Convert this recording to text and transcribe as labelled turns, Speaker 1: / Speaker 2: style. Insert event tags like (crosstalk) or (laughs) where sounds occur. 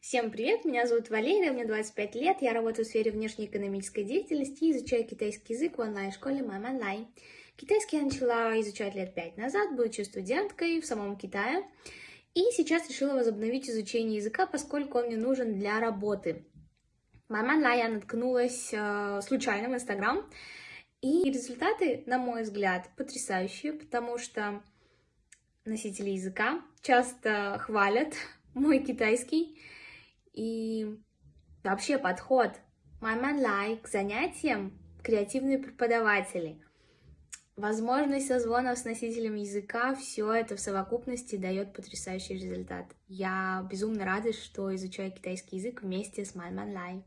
Speaker 1: Всем привет, меня зовут Валерия, мне 25 лет, я работаю в сфере внешнеэкономической деятельности и изучаю китайский язык в онлайн-школе Мам Онлайн. Китайский я начала изучать лет пять назад, будучи студенткой в самом Китае. И сейчас решила возобновить изучение языка, поскольку он мне нужен для работы. Мам Онлайн я наткнулась э, случайно в Инстаграм, и результаты, на мой взгляд, потрясающие, потому что носители языка часто хвалят (laughs) мой китайский, и вообще подход Майман Лай к занятиям креативные преподаватели. Возможность созвонов с носителем языка, все это в совокупности дает потрясающий результат. Я безумно рада, что изучаю китайский язык вместе с Майман Лай.